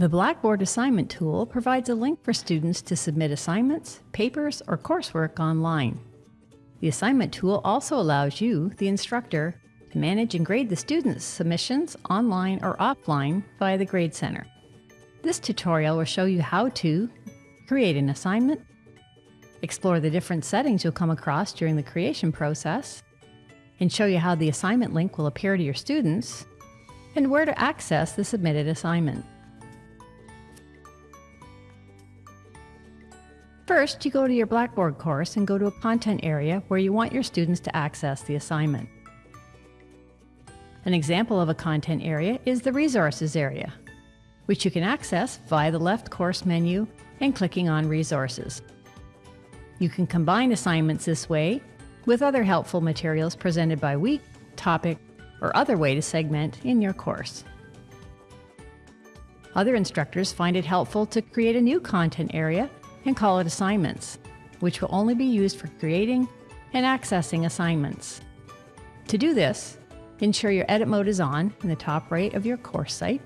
The Blackboard Assignment tool provides a link for students to submit assignments, papers, or coursework online. The Assignment tool also allows you, the instructor, to manage and grade the students' submissions online or offline via the Grade Center. This tutorial will show you how to create an assignment, explore the different settings you'll come across during the creation process, and show you how the assignment link will appear to your students, and where to access the submitted assignment. First, you go to your Blackboard course and go to a content area where you want your students to access the assignment. An example of a content area is the Resources area, which you can access via the left course menu and clicking on Resources. You can combine assignments this way with other helpful materials presented by week, topic, or other way to segment in your course. Other instructors find it helpful to create a new content area and call it assignments, which will only be used for creating and accessing assignments. To do this, ensure your edit mode is on in the top right of your course site.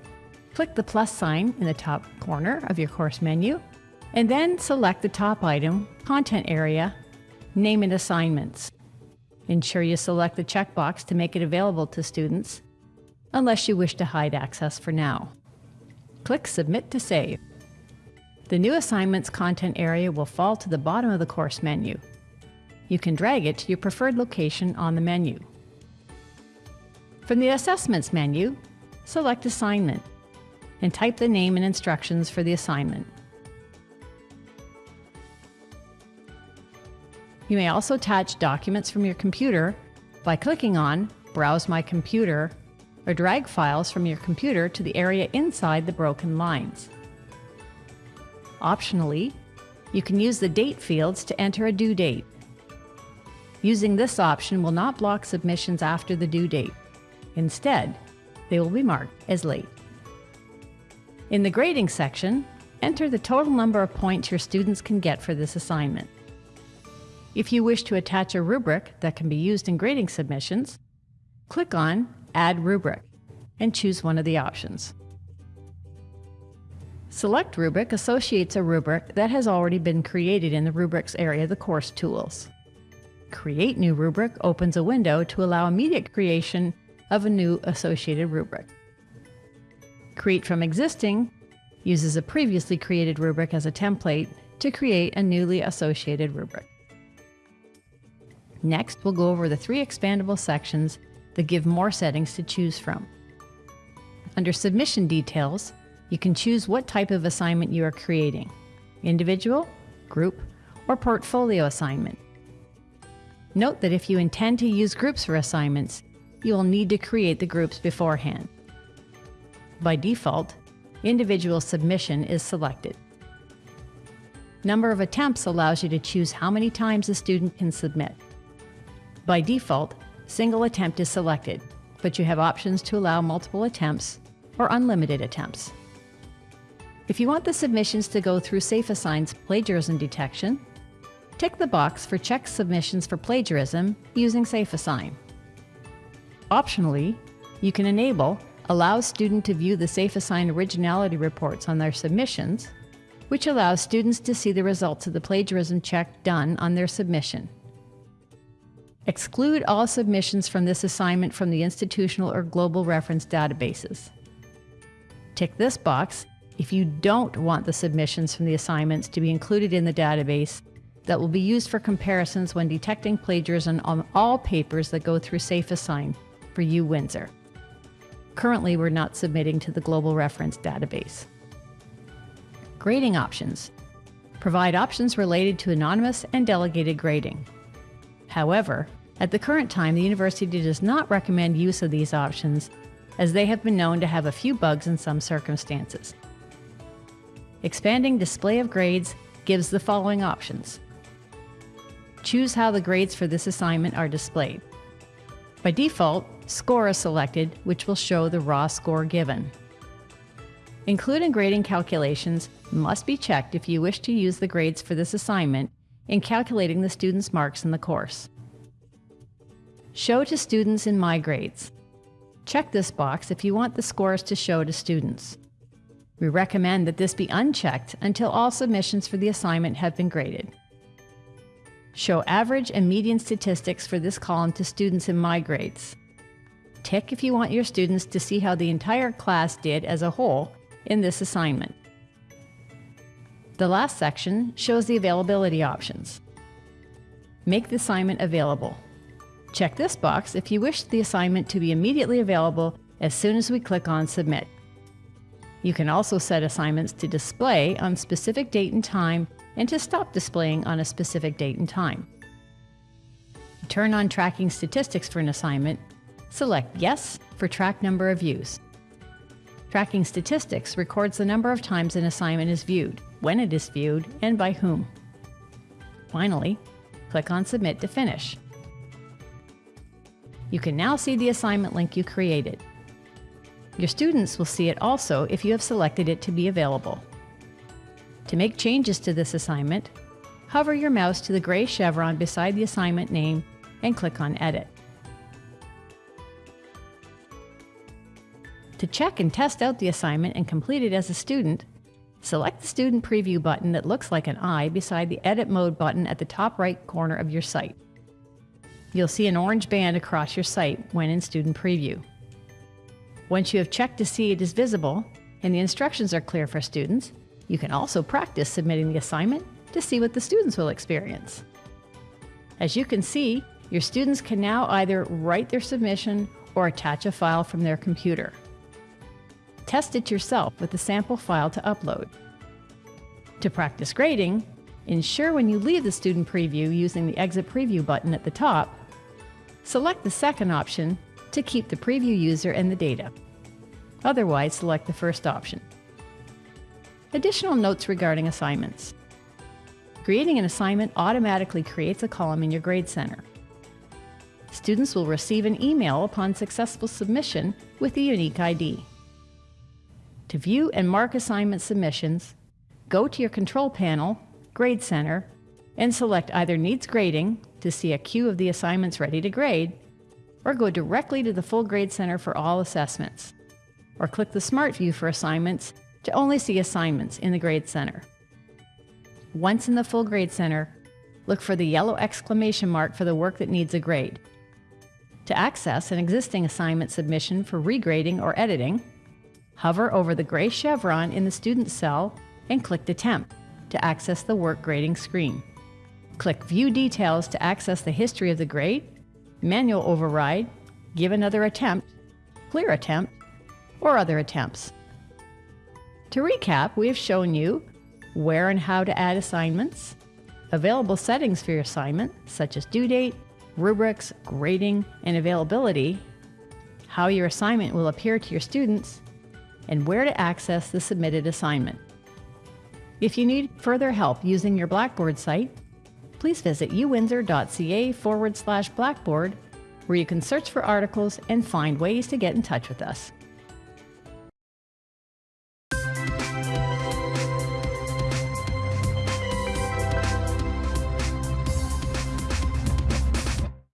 Click the plus sign in the top corner of your course menu, and then select the top item, Content Area, name it Assignments. Ensure you select the checkbox to make it available to students, unless you wish to hide access for now. Click Submit to save. The new assignments content area will fall to the bottom of the course menu. You can drag it to your preferred location on the menu. From the Assessments menu, select Assignment and type the name and instructions for the assignment. You may also attach documents from your computer by clicking on Browse My Computer or drag files from your computer to the area inside the broken lines. Optionally, you can use the date fields to enter a due date. Using this option will not block submissions after the due date. Instead, they will be marked as late. In the grading section, enter the total number of points your students can get for this assignment. If you wish to attach a rubric that can be used in grading submissions, click on Add Rubric and choose one of the options. Select Rubric associates a rubric that has already been created in the Rubrics area of the course tools. Create New Rubric opens a window to allow immediate creation of a new associated rubric. Create from Existing uses a previously created rubric as a template to create a newly associated rubric. Next, we'll go over the three expandable sections that give more settings to choose from. Under Submission Details, you can choose what type of assignment you are creating individual, group, or portfolio assignment. Note that if you intend to use groups for assignments, you will need to create the groups beforehand. By default, individual submission is selected. Number of attempts allows you to choose how many times a student can submit. By default, single attempt is selected, but you have options to allow multiple attempts or unlimited attempts. If you want the submissions to go through SafeAssign's plagiarism detection, tick the box for check submissions for plagiarism using SafeAssign. Optionally, you can enable Allow student to view the SafeAssign originality reports on their submissions, which allows students to see the results of the plagiarism check done on their submission. Exclude all submissions from this assignment from the institutional or global reference databases. Tick this box if you don't want the submissions from the assignments to be included in the database that will be used for comparisons when detecting plagiarism on all papers that go through SafeAssign for U Windsor. Currently, we're not submitting to the Global Reference Database. Grading options. Provide options related to anonymous and delegated grading. However, at the current time, the university does not recommend use of these options as they have been known to have a few bugs in some circumstances. Expanding display of grades gives the following options. Choose how the grades for this assignment are displayed. By default, score is selected, which will show the raw score given. Include grading calculations must be checked if you wish to use the grades for this assignment in calculating the student's marks in the course. Show to students in My Grades. Check this box if you want the scores to show to students. We recommend that this be unchecked until all submissions for the assignment have been graded. Show average and median statistics for this column to students in My Grades. Tick if you want your students to see how the entire class did as a whole in this assignment. The last section shows the availability options. Make the assignment available. Check this box if you wish the assignment to be immediately available as soon as we click on Submit. You can also set assignments to display on specific date and time and to stop displaying on a specific date and time. Turn on tracking statistics for an assignment. Select Yes for track number of views. Tracking statistics records the number of times an assignment is viewed, when it is viewed, and by whom. Finally, click on Submit to finish. You can now see the assignment link you created. Your students will see it also if you have selected it to be available. To make changes to this assignment, hover your mouse to the gray chevron beside the assignment name and click on Edit. To check and test out the assignment and complete it as a student, select the Student Preview button that looks like an eye beside the Edit Mode button at the top right corner of your site. You'll see an orange band across your site when in Student Preview. Once you have checked to see it is visible and the instructions are clear for students, you can also practice submitting the assignment to see what the students will experience. As you can see, your students can now either write their submission or attach a file from their computer. Test it yourself with the sample file to upload. To practice grading, ensure when you leave the student preview using the Exit Preview button at the top, select the second option to keep the preview user and the data. Otherwise, select the first option. Additional notes regarding assignments. Creating an assignment automatically creates a column in your Grade Center. Students will receive an email upon successful submission with a unique ID. To view and mark assignment submissions, go to your control panel, Grade Center, and select either Needs Grading to see a queue of the assignments ready to grade, or go directly to the Full Grade Center for all assessments, or click the Smart View for assignments to only see assignments in the Grade Center. Once in the Full Grade Center, look for the yellow exclamation mark for the work that needs a grade. To access an existing assignment submission for regrading or editing, hover over the gray chevron in the student cell and click the temp to access the work grading screen. Click View Details to access the history of the grade manual override, give another attempt, clear attempt, or other attempts. To recap, we have shown you where and how to add assignments, available settings for your assignment, such as due date, rubrics, grading, and availability, how your assignment will appear to your students, and where to access the submitted assignment. If you need further help using your Blackboard site, please visit uwindsor.ca forward slash blackboard, where you can search for articles and find ways to get in touch with us.